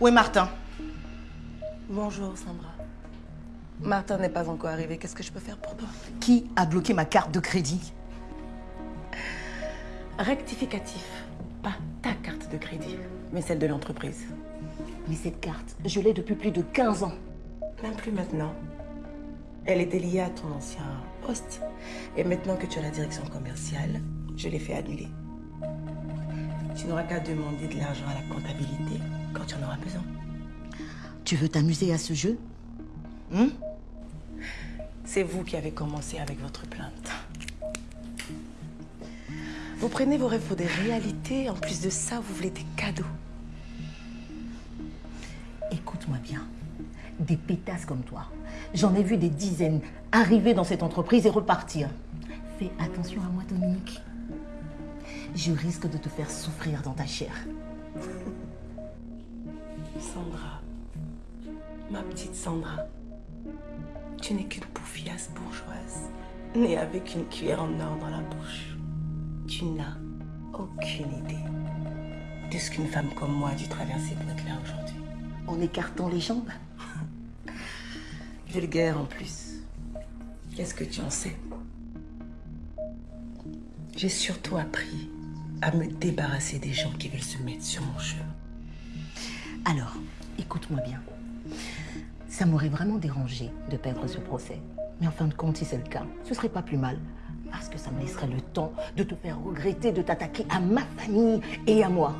Où est Martin? Bonjour, Sandra. Martin n'est pas encore arrivé. Qu'est-ce que je peux faire pour toi? Qui a bloqué ma carte de crédit? Rectificatif. Pas ta carte de crédit, mais celle de l'entreprise. Mais cette carte, je l'ai depuis plus de 15 ans. Même plus maintenant. Elle était liée à ton ancien poste. Et maintenant que tu as la direction commerciale, je l'ai fait annuler. Tu n'auras qu'à demander de l'argent à la comptabilité quand tu en auras besoin. Tu veux t'amuser à ce jeu? Hein? C'est vous qui avez commencé avec votre plainte. Vous prenez vos rêves pour des réalités. En plus de ça, vous voulez des cadeaux. Écoute-moi bien. Des pétasses comme toi. J'en ai vu des dizaines arriver dans cette entreprise et repartir. Fais attention à moi, Dominique. Je risque de te faire souffrir dans ta chair. Sandra, ma petite Sandra, tu n'es qu'une poufiasse bourgeoise, née avec une cuillère en or dans la bouche. Tu n'as aucune idée de ce qu'une femme comme moi a dû traverser pour être là aujourd'hui. En écartant les jambes Vulgaire en plus. Qu'est-ce que tu en sais? J'ai surtout appris à me débarrasser des gens qui veulent se mettre sur mon chemin. Alors, écoute-moi bien. Ça m'aurait vraiment dérangé de perdre ce procès. Mais en fin de compte, si c'est le cas, ce serait pas plus mal. Parce que ça me laisserait le temps de te faire regretter de t'attaquer à ma famille et à moi.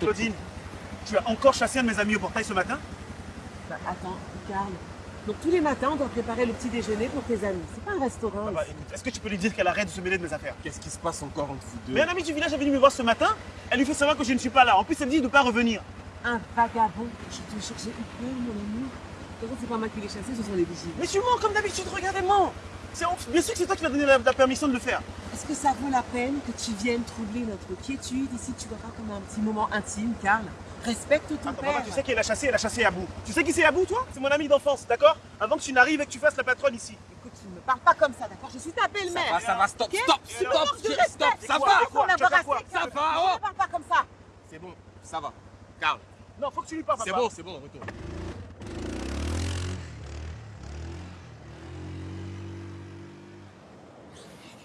Claudine, tu as encore chassé un de mes amis au portail ce matin? Bah, attends, Carl. Donc tous les matins, on doit préparer le petit déjeuner pour tes amis. C'est pas un restaurant. Bah, ici. écoute, est-ce que tu peux lui dire qu'elle arrête de se mêler de mes affaires? Qu'est-ce qui se passe encore entre vous deux? Mais un ami du village est venu me voir ce matin, elle lui fait savoir que je ne suis pas là. En plus, elle me dit de ne pas revenir. Un vagabond. Je te jure, j'ai eu peur, mon ami. De toute façon, c'est pas moi qui l'ai chassé, ce sont les vigiles. Mais tu mens comme d'habitude, regarde, elle ment. C'est bien sûr que c'est toi qui m'as donné la, la permission de le faire. Est-ce que ça vaut la peine que tu viennes troubler notre quiétude ici Tu verras comme un petit moment intime, Carl. Respecte ton Attends, père. maman, tu sais qu'elle a chassé, elle a chassé Abou. Tu sais qui c'est Abou, toi? C'est mon ami d'enfance, d'accord? Avant que tu n'arrives et que tu fasses la patronne ici. Écoute, tu ne me parles pas comme ça, d'accord? Je suis ta belle-mère. Ça va, ça va, stop, stop, Tu stop, stop, respect. ça C'est va, qu'on quoi? Carl Ça va, Ne oh. me parle pas comme ça. C'est bon, ça va. Carl, Non, faut que tu lui parles, c'est papa. bon, c'est bon, retourne.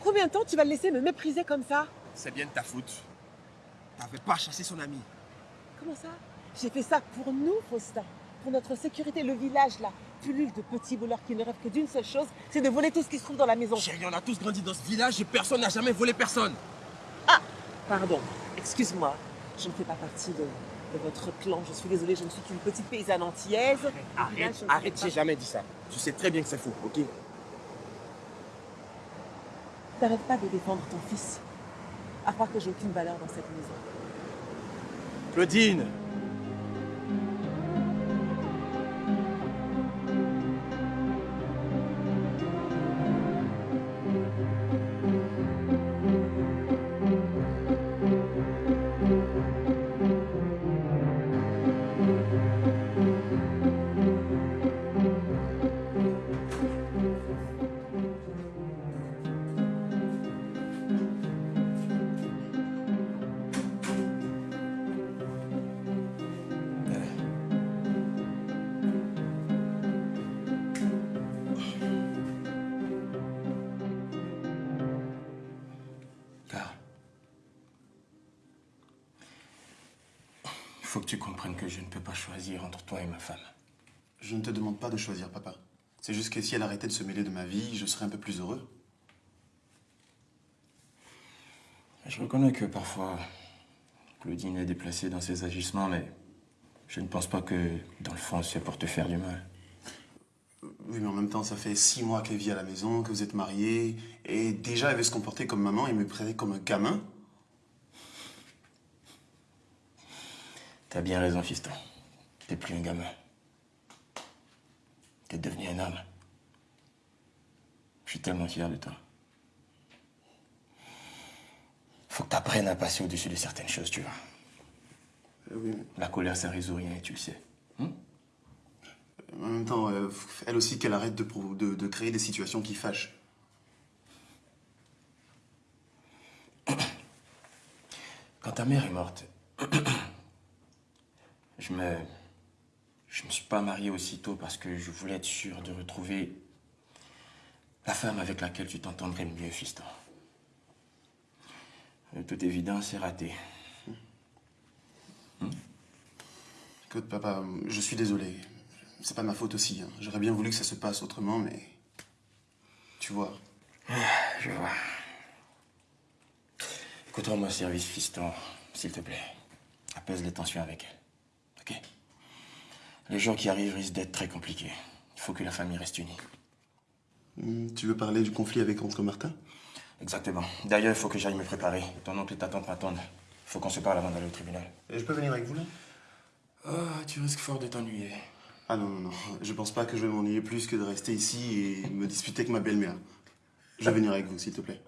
Combien de temps tu vas le laisser me mépriser comme ça C'est bien de ta faute. T'avais pas chassé son ami. Comment ça J'ai fait ça pour nous, Faustin. Pour notre sécurité, le village là. Pullule de petits voleurs qui ne rêvent que d'une seule chose, c'est de voler tout ce qui se trouve dans la maison. Chérie, on a tous grandi dans ce village et personne n'a jamais volé personne. Pardon, excuse-moi. Je ne fais pas partie de, de votre clan. Je suis désolée, je ne suis qu'une petite paysanne antillaise. Arrête, arrête, j'ai jamais dit ça. Tu sais très bien que c'est faux, ok? T'arrêtes pas de défendre ton fils. À croire que j'ai aucune valeur dans cette maison. Claudine comprennes que je ne peux pas choisir entre toi et ma femme. Je ne te demande pas de choisir, papa. C'est juste que si elle arrêtait de se mêler de ma vie, je serais un peu plus heureux. Je reconnais que parfois, Claudine est déplacée dans ses agissements, mais je ne pense pas que, dans le fond, c'est pour te faire du mal. Oui, mais en même temps, ça fait six mois qu'elle vit à la maison, que vous êtes mariés, et déjà elle veut se comporter comme maman et me traiter comme un gamin. T'as bien raison, fiston. T'es plus un gamin. T'es devenu un homme. Je suis tellement fier de toi. Faut que t'apprennes à passer au-dessus de certaines choses, tu vois. Euh, oui, mais La colère, ça résout rien, et tu le sais. en même temps, euh, elle aussi qu'elle arrête de, pro- de- de créer des situations qui fâchent. Quand ta mère est morte, je me. Je me suis pas marié aussitôt parce que je voulais être sûr de retrouver la femme avec laquelle tu t'entendrais le mieux, fiston. De toute évidence, c'est raté. Écoute, papa, je suis désolé. C'est pas ma faute aussi. hein. J'aurais bien voulu que ça se passe autrement, mais. Tu vois. Je vois. Écoute, rends-moi service, fiston, s'il te plaît. Apaise les tensions avec elle. Ok Les jours qui arrivent risquent d'être très compliqués. Il faut que la famille reste unie. Hmm, Tu veux parler du conflit avec Oncle Martin Exactement. D'ailleurs, il faut que j'aille me préparer. Ton oncle et ta tante m'attendent. Il faut qu'on se parle avant d'aller au tribunal. Et Je peux venir avec vous là? Ah, tu risques fort de t'ennuyer. Ah non, non, non. Je pense pas que je vais m'ennuyer plus que de rester ici et me disputer avec ma belle-mère. Je vais venir avec vous, s'il te plaît.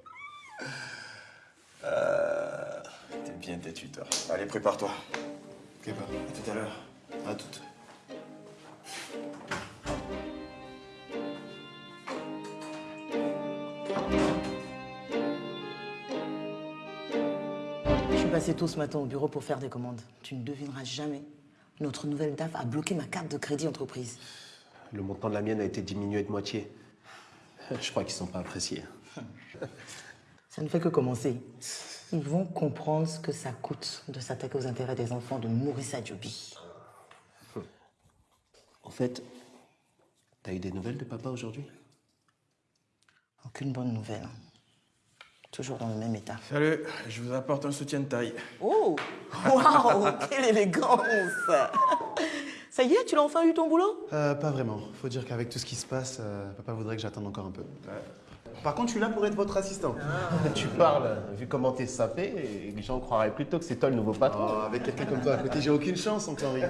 T'es bien têtu, toi. Allez, prépare-toi. Ok. À tout à l'heure. À toutes. Je suis passée tôt ce matin au bureau pour faire des commandes. Tu ne devineras jamais. Notre nouvelle DAF a bloqué ma carte de crédit entreprise. Le montant de la mienne a été diminué de moitié. Je crois qu'ils sont pas appréciés. Ça ne fait que commencer. Ils vont comprendre ce que ça coûte de s'attaquer aux intérêts des enfants de Maurice Adjobi. En fait, t'as eu des nouvelles de papa aujourd'hui? Aucune bonne nouvelle. Toujours dans le même état. Salut, je vous apporte un soutien de taille. Oh Waouh Quelle élégance Ça y est, tu l'as enfin eu ton boulot? Euh, pas vraiment. Faut dire qu'avec tout ce qui se passe, euh, papa voudrait que j'attende encore un peu. Par contre, je suis là pour être votre assistant. Tu parles, vu comment t'es sapé, et les gens croiraient plutôt que c'est toi le nouveau patron. Oh, avec quelqu'un comme toi à côté, j'ai aucune chance, oncle Henri.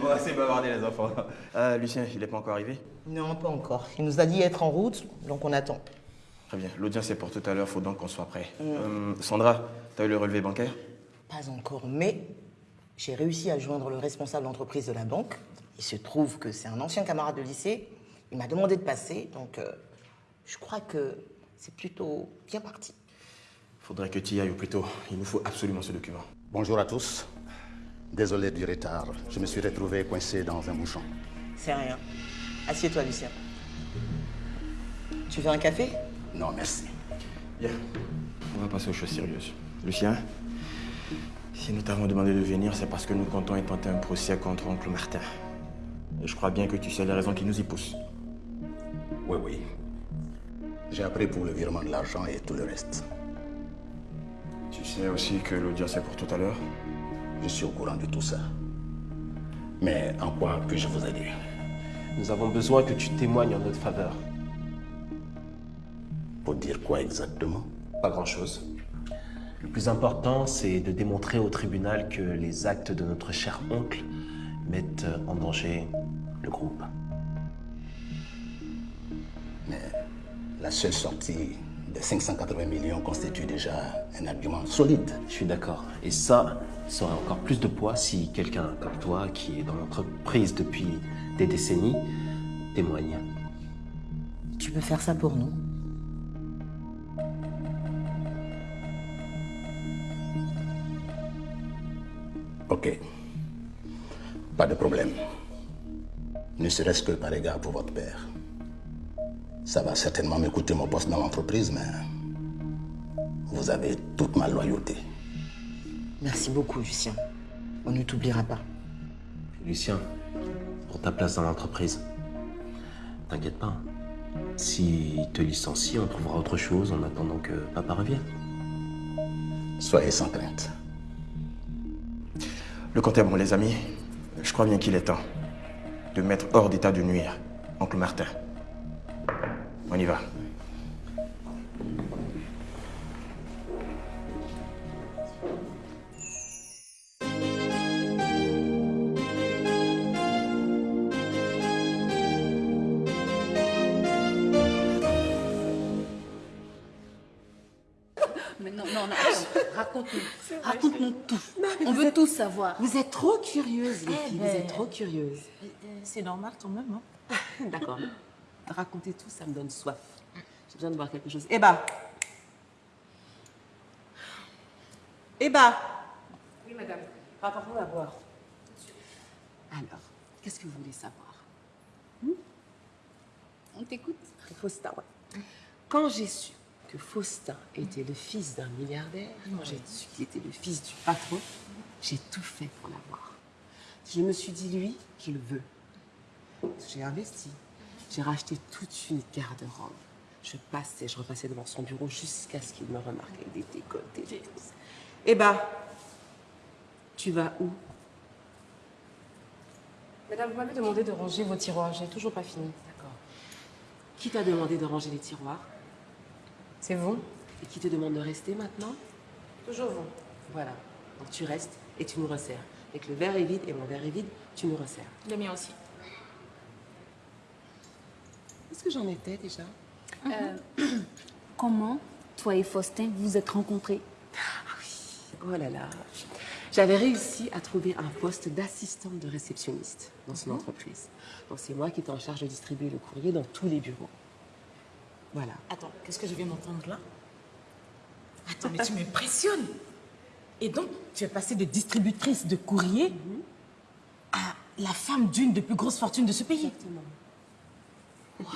Bon, assez bavardé, les enfants. Euh, Lucien, il n'est pas encore arrivé? Non, pas encore. Il nous a dit être en route, donc on attend. Très bien. L'audience est pour tout à l'heure, faut donc qu'on soit prêt. Euh, Sandra, t'as eu le relevé bancaire? Pas encore, mais j'ai réussi à joindre le responsable d'entreprise de la banque. Il se trouve que c'est un ancien camarade de lycée. Il m'a demandé de passer, donc euh, je crois que c'est plutôt bien parti. Faudrait que tu y ailles au plus tôt. Il nous faut absolument ce document. Bonjour à tous. Désolé du retard. Je me suis retrouvé coincé dans un bouchon. C'est rien. Assieds-toi, Lucien. Tu veux un café? Non, merci. Bien. On va passer aux choses sérieuses. Lucien, si nous t'avons demandé de venir, c'est parce que nous comptons intenter un procès contre oncle Martin. Et je crois bien que tu sais les raisons qui nous y poussent. Oui, oui. J'ai appris pour le virement de l'argent et tout le reste. Tu sais aussi que l'audience est pour tout à l'heure? Je suis au courant de tout ça. Mais en quoi puis-je vous aider? Nous avons besoin que tu témoignes en notre faveur. Pour dire quoi exactement? Pas grand-chose. Le plus important, c'est de démontrer au tribunal que les actes de notre cher oncle mettent en danger le groupe. La seule sortie de 580 millions constitue déjà un argument solide. Je suis d'accord. Et ça, ça aurait encore plus de poids si quelqu'un comme toi, qui est dans l'entreprise depuis des décennies, témoigne. Tu peux faire ça pour nous Ok. Pas de problème. Ne serait-ce que par égard pour votre père. Ça va certainement me coûter mon poste dans l'entreprise, mais vous avez toute ma loyauté. Merci beaucoup, Lucien. On ne t'oubliera pas. Lucien, pour ta place dans l'entreprise, t'inquiète pas. S'il te licencie, on trouvera autre chose en attendant que papa revienne. Soyez sans crainte. Le compte est bon, les amis. Je crois bien qu'il est temps de mettre hors d'état de nuire Oncle Martin. On y va. Mais non, non, non, raconte-nous. Raconte-nous tout. On veut tout savoir. Vous êtes trop curieuse, les Eh filles. ben. Vous êtes trop curieuse. C'est normal quand même. Hein D'accord. Raconter tout, ça me donne soif. J'ai besoin de boire quelque chose. Eba Eba Oui, madame. Rapporte-moi à boire. Alors, qu'est-ce que vous voulez savoir? On t'écoute. Faustin, ouais. Quand j'ai su que Faustin était le fils d'un milliardaire, quand j'ai su qu'il était le fils du patron, j'ai tout fait pour l'avoir. Je me suis dit, lui, je le veux. J'ai investi. J'ai racheté toute une garde-robe. Je passais, je repassais devant son bureau jusqu'à ce qu'il me remarque avec des décolletés. des. Eh ben, tu vas où? Madame, vous m'avez demandé de ranger vos tiroirs. J'ai toujours pas fini. D'accord. Qui t'a demandé de ranger les tiroirs? C'est vous Et qui te demande de rester maintenant? Toujours vous. Voilà. Donc tu restes et tu nous resserres. Et que le verre est vide et mon verre est vide, tu nous resserres. Le mien aussi. Est-ce que j'en étais déjà Euh, comment toi et Faustin vous êtes rencontrés? Oh là là. J'avais réussi à trouver un poste d'assistante de réceptionniste dans son entreprise. Donc c'est moi qui étais en charge de distribuer le courrier dans tous les bureaux. Voilà. Attends, qu'est-ce que je viens d'entendre là? Attends, mais tu m'impressionnes. Et donc, tu es passée de distributrice de courrier à la femme d'une des plus grosses fortunes de ce pays. Exactement. Tout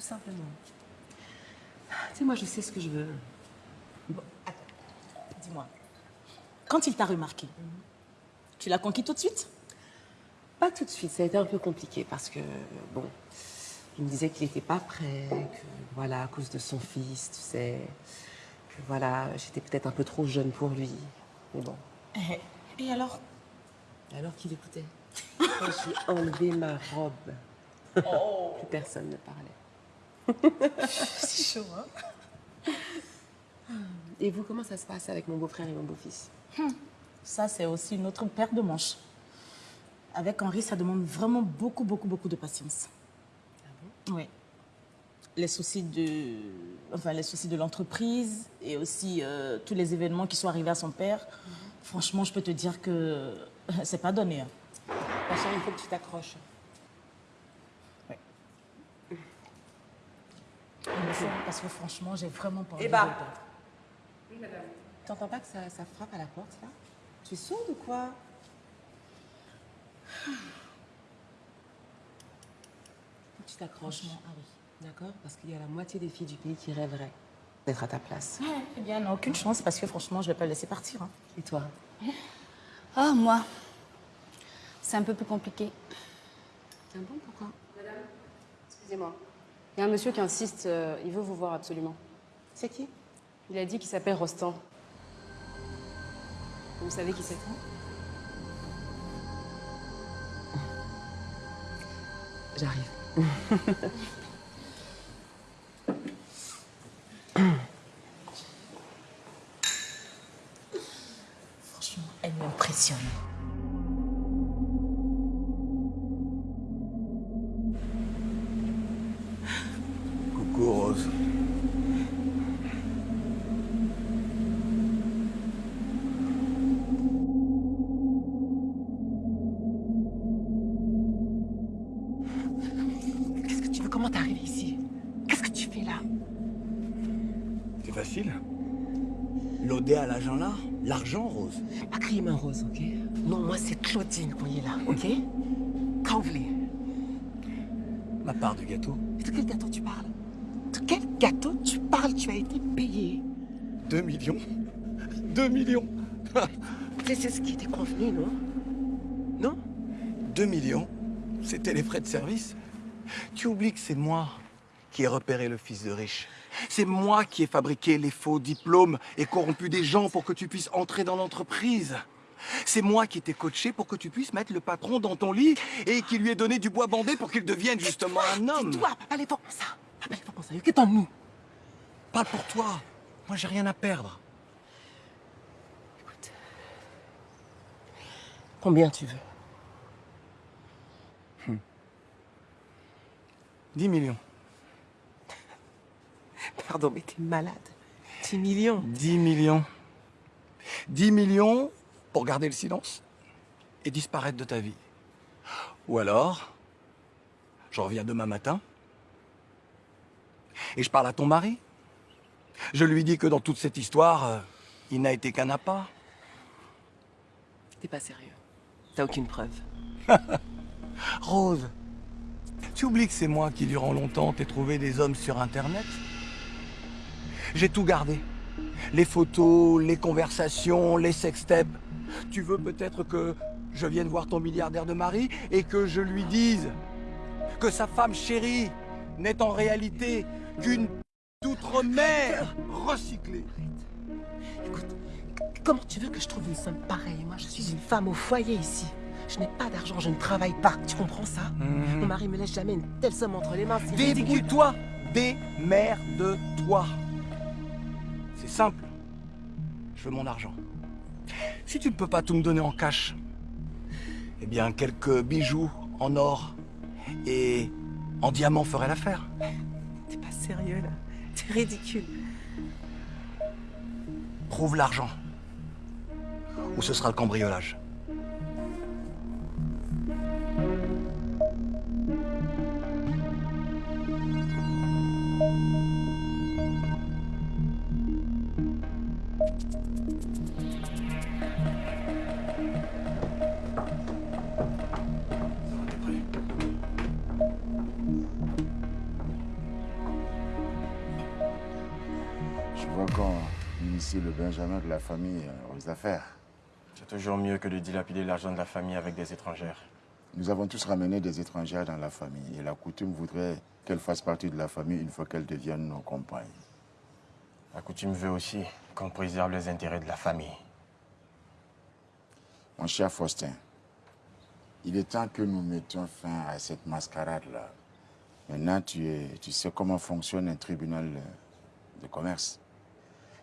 simplement. Tu sais, moi, je sais ce que je veux. Dis-moi, quand il t'a remarqué, tu l'as conquis tout de suite? Pas tout de suite, ça a été un peu compliqué parce que, bon, il me disait qu'il n'était pas prêt, que, voilà, à cause de son fils, tu sais, que, voilà, j'étais peut-être un peu trop jeune pour lui. Mais bon. Eh, Et alors? Alors qu'il écoutait? Quand j'ai enlevé ma robe, plus personne ne parlait. C'est chaud, hein Et vous, comment ça se passe avec mon beau-frère et mon beau-fils? Ça, c'est aussi une autre paire de manches. Avec Henri, ça demande vraiment beaucoup, beaucoup, beaucoup de patience. Oui. Les soucis de, enfin, les soucis de l'entreprise et aussi euh, tous les événements qui sont arrivés à son père. Franchement, je peux te dire que c'est pas donné. hein. Chérie, il faut que tu t'accroches. Parce que franchement, j'ai vraiment pas envie Eh de bah. le perdre. Oui, madame. T'entends pas que ça, ça frappe à la porte, là? Tu es sourde ou quoi? Faut que tu t'accroches. Franchement, ah oui. D'accord? Parce qu'il y a la moitié des filles du pays qui rêveraient d'être à ta place. Eh bien, aucune chance parce que franchement, je vais pas le laisser partir. hein. Et toi? Ah, moi, c'est un peu plus compliqué. C'est bon, pourquoi? Excusez-moi. Il y a un monsieur qui insiste, euh, il veut vous voir absolument. C'est qui? Il a dit qu'il s'appelle Rostand. Vous savez qui c'est? J'arrive. l'argent Rose. Pas main rose, ok Non, moi c'est Claudine qu'on est là, ok Quand vous voulez. Ma part du gâteau. De quel gâteau tu parles De quel gâteau tu parles Tu as été payé. 2 millions 2 millions c'est ce qui était convenu, non Non 2 millions C'était les frais de service. Tu oublies que c'est moi qui ai repéré le fils de riche. C'est moi qui ai fabriqué les faux diplômes et corrompu des gens pour que tu puisses entrer dans l'entreprise. C'est moi qui t'ai coaché pour que tu puisses mettre le patron dans ton lit et qui lui ai donné du bois bandé pour qu'il devienne justement un homme. Toi, papa, les ça. Papa, les ça. Qu'est-ce en nous? Pas pour toi. Moi, j'ai rien à perdre. Combien tu veux? 10 millions. Pardon, mais t'es malade. 10 millions. 10 millions. 10 millions pour garder le silence et disparaître de ta vie. Ou alors, je reviens demain matin et je parle à ton mari. Je lui dis que dans toute cette histoire, euh, il n'a été qu'un appât. T'es pas sérieux. T'as aucune preuve. Rose, tu oublies que c'est moi qui, durant longtemps, t'ai trouvé des hommes sur Internet? J'ai tout gardé. Les photos, les conversations, les sextapes. Tu veux peut-être que je vienne voir ton milliardaire de mari et que je lui dise que sa femme chérie n'est en réalité qu'une d'outre-mer recyclée. Écoute, comment tu veux que je trouve une somme pareille? Moi, je suis une femme au foyer ici. Je n'ai pas d'argent, je ne travaille pas. Tu comprends ça? Mhm. Mon mari me laisse jamais une telle somme entre les mains. Débrouille-toi Démerde-toi simple. Je veux mon argent. Si tu ne peux pas tout me donner en cash, eh bien, quelques bijoux en or et en diamant feraient l'affaire. T'es pas sérieux, là T'es ridicule. Trouve l'argent. Ou ce sera le cambriolage. Initie le Benjamin de la famille euh, aux affaires. C'est toujours mieux que de dilapider l'argent de la famille avec des étrangères. Nous avons tous ramené des étrangères dans la famille et la coutume voudrait qu'elles fassent partie de la famille une fois qu'elles deviennent nos compagnes. La coutume veut aussi qu'on préserve les intérêts de la famille. Mon cher Faustin, il est temps que nous mettions fin à cette mascarade-là. Maintenant, tu, es, tu sais comment fonctionne un tribunal de commerce.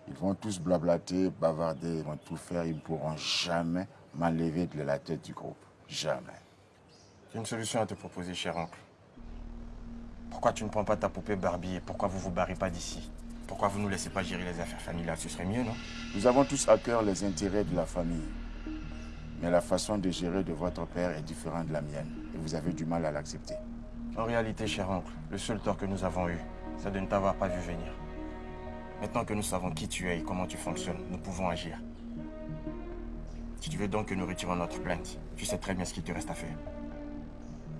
Ils vont tous blablater, bavarder, ils vont tout faire. Ils ne pourront jamais m'enlever de la tête du groupe. Jamais. J'ai une solution à te proposer, cher oncle. Pourquoi tu ne prends pas ta poupée Barbie et pourquoi vous vous barrez pas d'ici? Pourquoi vous ne nous laissez pas gérer les affaires familiales? Ce serait mieux, non? Nous avons tous à cœur les intérêts de la famille. Mais la façon de gérer de votre père est différente de la mienne. Et vous avez du mal à l'accepter. En réalité, cher oncle, le seul tort que nous avons eu, c'est de ne t'avoir pas vu venir. Maintenant que nous savons qui tu es et comment tu fonctionnes, nous pouvons agir. Si tu veux donc que nous retirons notre plainte, tu sais très bien ce qu'il te reste à faire.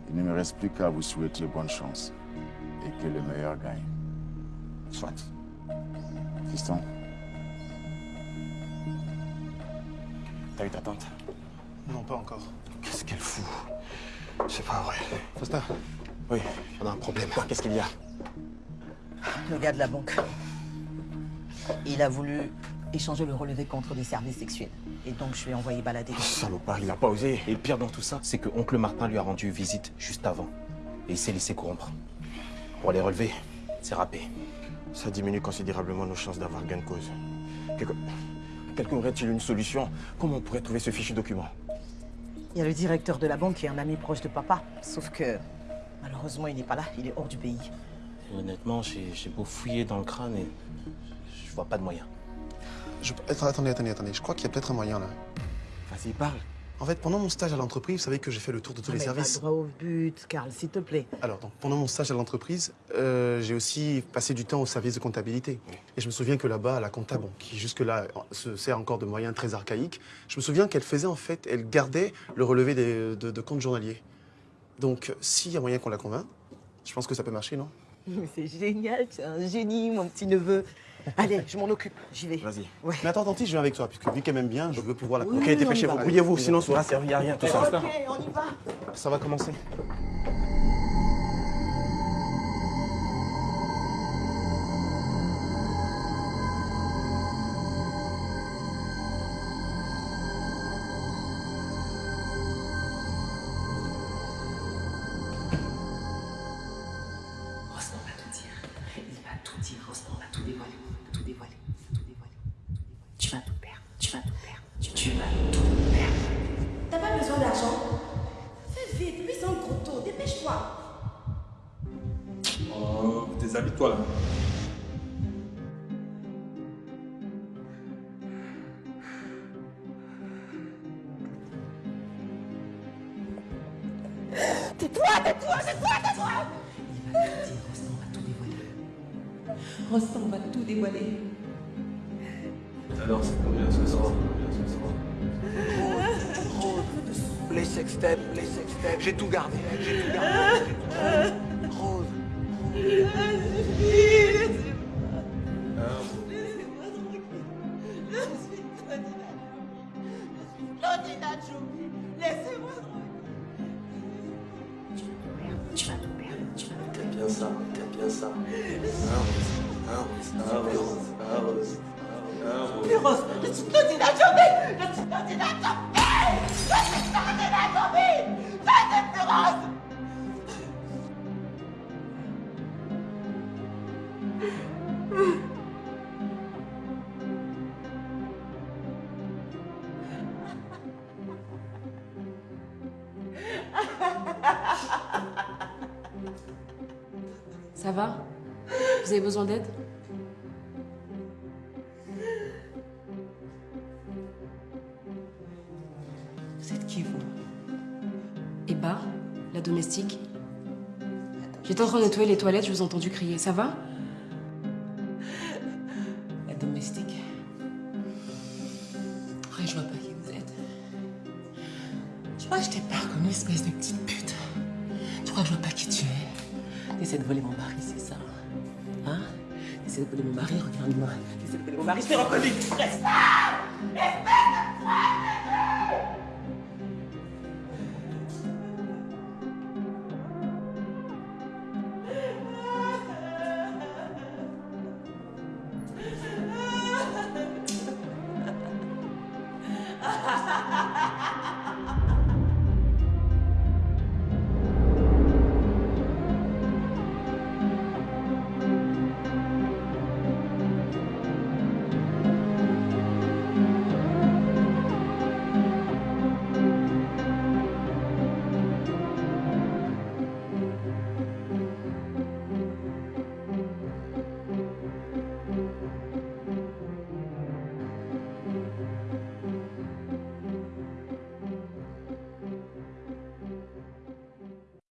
Il ne me reste plus qu'à vous souhaiter bonne chance. Et que le meilleur gagne. Soit. Fiston, T'as eu ta tante? Non, pas encore. Qu'est-ce qu'elle fout? C'est pas vrai. Foster Oui, on a un problème. Qu'est-ce qu'il y a? Le gars de la banque. Il a voulu échanger le relevé contre des services sexuels. Et donc, je lui ai envoyé balader. Salopard, il n'a pas osé. Et le pire dans tout ça, c'est que oncle Martin lui a rendu visite juste avant. Et il s'est laissé corrompre. Pour les relever, c'est râpé. Ça diminue considérablement nos chances d'avoir gain de cause. Quelque... Quelqu'un aurait-il une solution? Comment on pourrait trouver ce fichu document? Il y a le directeur de la banque qui est un ami proche de papa. Sauf que, malheureusement, il n'est pas là. Il est hors du pays. Et honnêtement, j'ai j'ai beau fouiller dans le crâne et je vois pas de moyen. Je... Attendez, attendez, attendez. Je crois qu'il y a peut-être un moyen là. Vas-y, parle. En fait, pendant mon stage à l'entreprise, vous savez que j'ai fait le tour de tous Ah, les mais services. va droit au but, Karl, s'il te plaît. Alors, donc, pendant mon stage à l'entreprise, euh, j'ai aussi passé du temps au service de comptabilité. Et je me souviens que là-bas, la comptable, bon, qui jusque-là se sert encore de moyens très archaïques, je me souviens qu'elle faisait en fait, elle gardait le relevé des- de, de comptes journaliers. Donc, s'il y a moyen qu'on la convainc, je pense que ça peut marcher, non? C'est génial, tu es un génie, mon petit neveu. Allez, je m'en occupe, j'y vais. Vas-y. Mais attends, tantine, je viens avec toi, puisque vu qu'elle m'aime bien, je veux pouvoir la Oui, y va. Brouillez-vous, sinon ça aura servi à rien, tout ça. Ok, on y va. Ça va commencer. Tu tues ma tout merde. T'as pas besoin d'argent Fais vite, puisse un gros dépêche-toi. Oh, déshabille-toi là. Tais-toi, tais-toi, tais-toi, tais-toi Il va me dire, va tout dévoiler. Rostan va tout dévoiler. Alors, c'est combien ce soir Les sextapes, les sextapes, j'ai tout gardé, j'ai tout gardé. j'ai tout gardé. Rose. Claudina Joby, laissez-moi Tu vas tout perdre, tu vas tout T'aimes bien ça, t'aimes bien ça. Un rose, un rose, Claudina Joby Laisse Claudina Joby Laisse plus Rose Ça va? Vous avez besoin d'aide? Domestique. J'étais en train de nettoyer les toilettes, je vous ai entendu crier. Ça va? La domestique. Après, je vois pas qui vous êtes. Tu crois que je t'ai pas reconnu, espèce de petite pute Tu crois que je vois pas qui tu es? T'essaies de voler mon mari, c'est ça? Hein? T'essaies de voler mon mari, regarde-moi. T'essaies de voler mon mari, je t'ai reconnu là Espèce